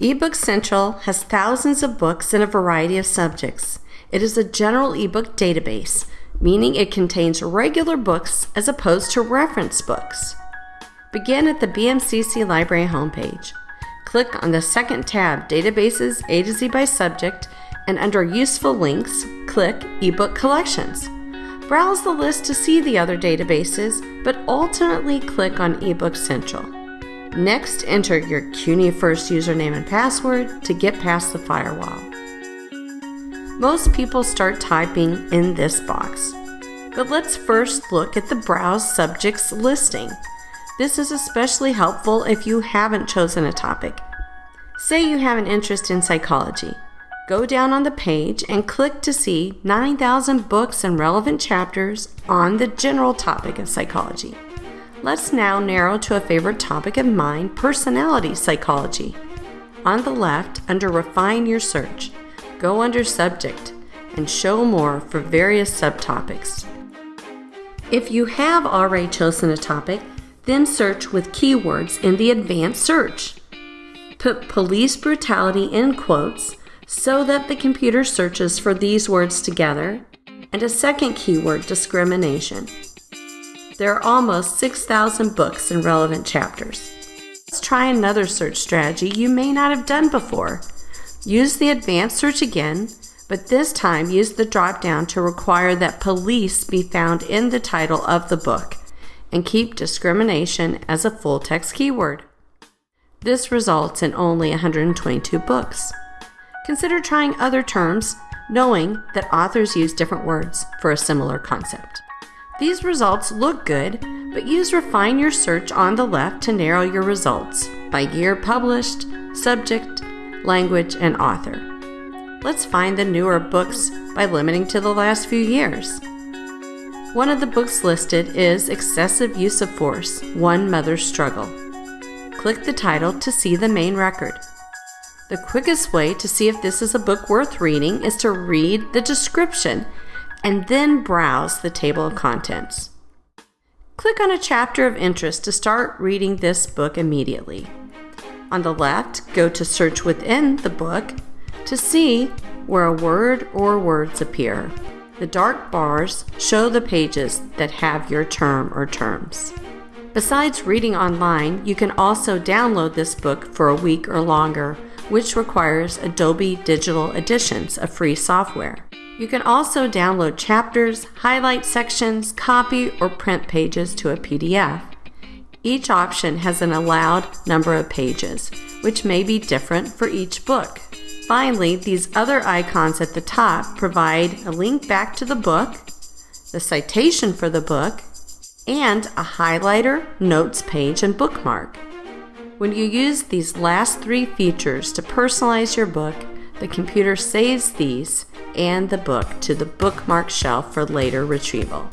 eBook Central has thousands of books in a variety of subjects. It is a general ebook database, meaning it contains regular books as opposed to reference books. Begin at the BMCC Library homepage. Click on the second tab, Databases A to Z by Subject, and under Useful Links, click eBook Collections. Browse the list to see the other databases, but ultimately click on eBook Central. Next, enter your CUNY First username and password to get past the firewall. Most people start typing in this box. But let's first look at the Browse Subjects listing. This is especially helpful if you haven't chosen a topic. Say you have an interest in psychology. Go down on the page and click to see 9,000 books and relevant chapters on the general topic of psychology. Let's now narrow to a favorite topic of mine personality psychology. On the left, under Refine Your Search, go under Subject and Show More for various subtopics. If you have already chosen a topic, then search with keywords in the Advanced Search. Put police brutality in quotes so that the computer searches for these words together, and a second keyword, discrimination. There are almost 6,000 books and relevant chapters. Let's try another search strategy you may not have done before. Use the advanced search again, but this time use the drop down to require that police be found in the title of the book and keep discrimination as a full text keyword. This results in only 122 books. Consider trying other terms, knowing that authors use different words for a similar concept. These results look good, but use Refine Your Search on the left to narrow your results by year published, subject, language, and author. Let's find the newer books by limiting to the last few years. One of the books listed is Excessive Use of Force One Mother's Struggle. Click the title to see the main record. The quickest way to see if this is a book worth reading is to read the description and then browse the table of contents. Click on a chapter of interest to start reading this book immediately. On the left, go to Search within the book to see where a word or words appear. The dark bars show the pages that have your term or terms. Besides reading online, you can also download this book for a week or longer which requires Adobe Digital Editions, a free software. You can also download chapters, highlight sections, copy or print pages to a PDF. Each option has an allowed number of pages, which may be different for each book. Finally, these other icons at the top provide a link back to the book, the citation for the book, and a highlighter, notes page, and bookmark. When you use these last three features to personalize your book, the computer saves these and the book to the bookmark shelf for later retrieval.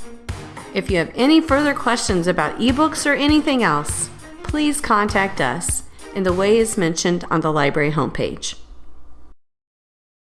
If you have any further questions about ebooks or anything else, please contact us in the ways mentioned on the library homepage.